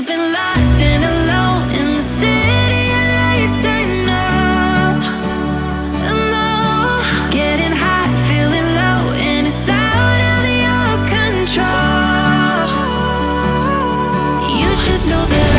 You've been lost and alone in the city of lights, I know, Getting high, feeling low, and it's out of your control. You should know that